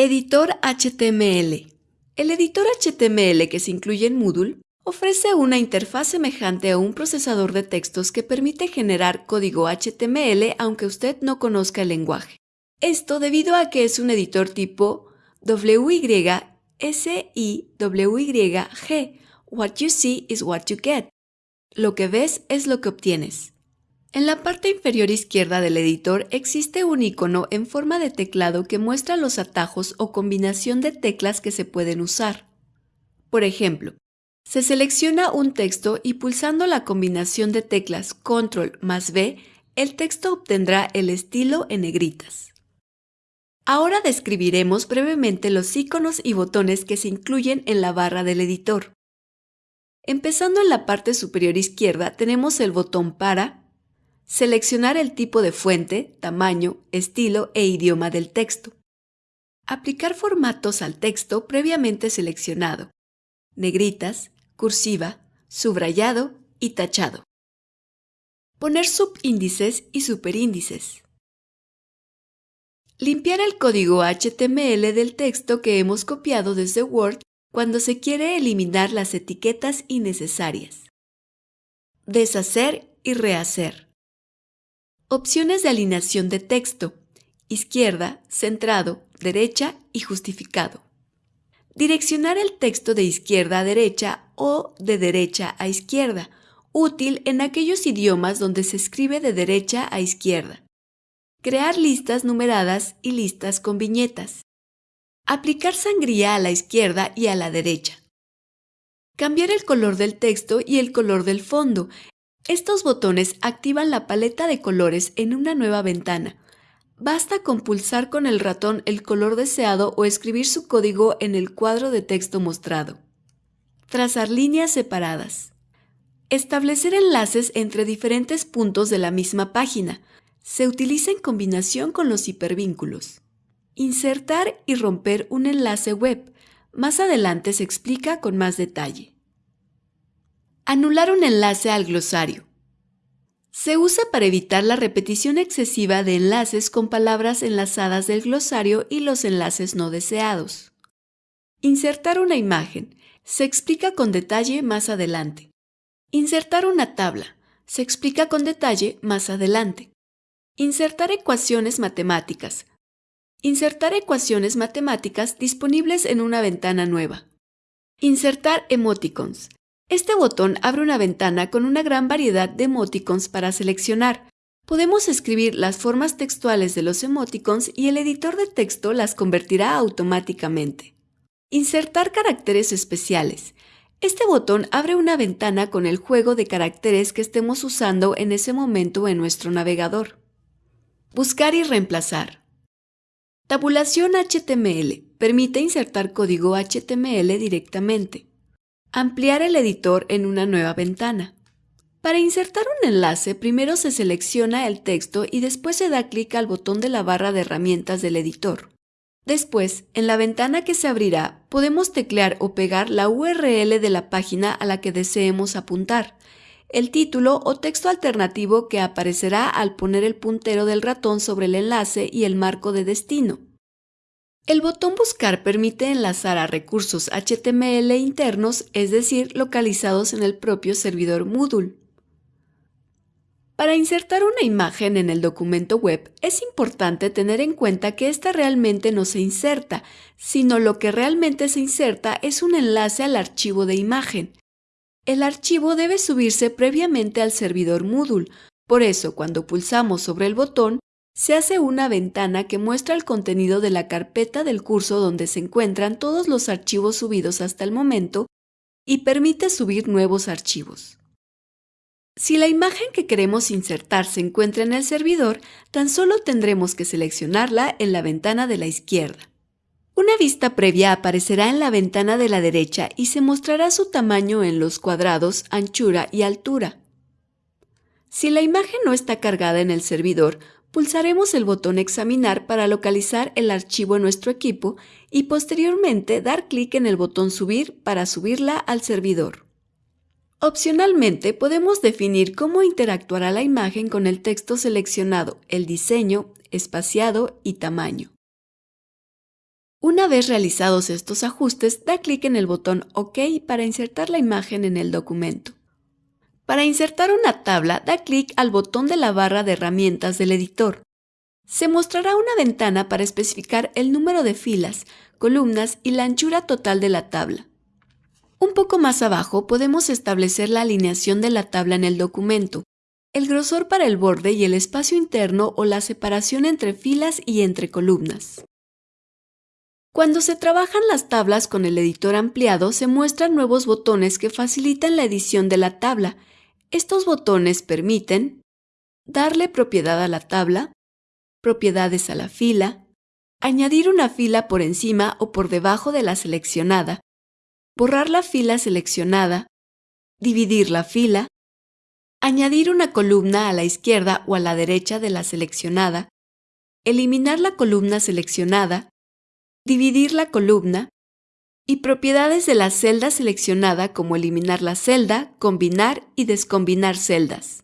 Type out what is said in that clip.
Editor HTML. El editor HTML que se incluye en Moodle ofrece una interfaz semejante a un procesador de textos que permite generar código HTML aunque usted no conozca el lenguaje. Esto debido a que es un editor tipo WYSIWYG. What you see is what you get. Lo que ves es lo que obtienes. En la parte inferior izquierda del editor existe un icono en forma de teclado que muestra los atajos o combinación de teclas que se pueden usar. Por ejemplo, se selecciona un texto y pulsando la combinación de teclas Control más V, el texto obtendrá el estilo en negritas. Ahora describiremos brevemente los iconos y botones que se incluyen en la barra del editor. Empezando en la parte superior izquierda tenemos el botón para, Seleccionar el tipo de fuente, tamaño, estilo e idioma del texto. Aplicar formatos al texto previamente seleccionado. Negritas, cursiva, subrayado y tachado. Poner subíndices y superíndices. Limpiar el código HTML del texto que hemos copiado desde Word cuando se quiere eliminar las etiquetas innecesarias. Deshacer y rehacer. Opciones de alineación de texto. Izquierda, centrado, derecha y justificado. Direccionar el texto de izquierda a derecha o de derecha a izquierda, útil en aquellos idiomas donde se escribe de derecha a izquierda. Crear listas numeradas y listas con viñetas. Aplicar sangría a la izquierda y a la derecha. Cambiar el color del texto y el color del fondo estos botones activan la paleta de colores en una nueva ventana. Basta con pulsar con el ratón el color deseado o escribir su código en el cuadro de texto mostrado. Trazar líneas separadas. Establecer enlaces entre diferentes puntos de la misma página. Se utiliza en combinación con los hipervínculos. Insertar y romper un enlace web. Más adelante se explica con más detalle. Anular un enlace al glosario. Se usa para evitar la repetición excesiva de enlaces con palabras enlazadas del glosario y los enlaces no deseados. Insertar una imagen. Se explica con detalle más adelante. Insertar una tabla. Se explica con detalle más adelante. Insertar ecuaciones matemáticas. Insertar ecuaciones matemáticas disponibles en una ventana nueva. Insertar emoticons. Este botón abre una ventana con una gran variedad de emoticons para seleccionar. Podemos escribir las formas textuales de los emoticons y el editor de texto las convertirá automáticamente. Insertar caracteres especiales. Este botón abre una ventana con el juego de caracteres que estemos usando en ese momento en nuestro navegador. Buscar y reemplazar. Tabulación HTML. Permite insertar código HTML directamente. Ampliar el editor en una nueva ventana. Para insertar un enlace, primero se selecciona el texto y después se da clic al botón de la barra de herramientas del editor. Después, en la ventana que se abrirá, podemos teclear o pegar la URL de la página a la que deseemos apuntar, el título o texto alternativo que aparecerá al poner el puntero del ratón sobre el enlace y el marco de destino. El botón Buscar permite enlazar a recursos HTML internos, es decir, localizados en el propio servidor Moodle. Para insertar una imagen en el documento web, es importante tener en cuenta que esta realmente no se inserta, sino lo que realmente se inserta es un enlace al archivo de imagen. El archivo debe subirse previamente al servidor Moodle, por eso cuando pulsamos sobre el botón, se hace una ventana que muestra el contenido de la carpeta del curso donde se encuentran todos los archivos subidos hasta el momento y permite subir nuevos archivos. Si la imagen que queremos insertar se encuentra en el servidor, tan solo tendremos que seleccionarla en la ventana de la izquierda. Una vista previa aparecerá en la ventana de la derecha y se mostrará su tamaño en los cuadrados, anchura y altura. Si la imagen no está cargada en el servidor, pulsaremos el botón Examinar para localizar el archivo en nuestro equipo y posteriormente dar clic en el botón Subir para subirla al servidor. Opcionalmente podemos definir cómo interactuará la imagen con el texto seleccionado, el diseño, espaciado y tamaño. Una vez realizados estos ajustes, da clic en el botón OK para insertar la imagen en el documento. Para insertar una tabla, da clic al botón de la barra de herramientas del editor. Se mostrará una ventana para especificar el número de filas, columnas y la anchura total de la tabla. Un poco más abajo podemos establecer la alineación de la tabla en el documento, el grosor para el borde y el espacio interno o la separación entre filas y entre columnas. Cuando se trabajan las tablas con el editor ampliado, se muestran nuevos botones que facilitan la edición de la tabla. Estos botones permiten darle propiedad a la tabla, propiedades a la fila, añadir una fila por encima o por debajo de la seleccionada, borrar la fila seleccionada, dividir la fila, añadir una columna a la izquierda o a la derecha de la seleccionada, eliminar la columna seleccionada, dividir la columna y propiedades de la celda seleccionada como eliminar la celda, combinar y descombinar celdas.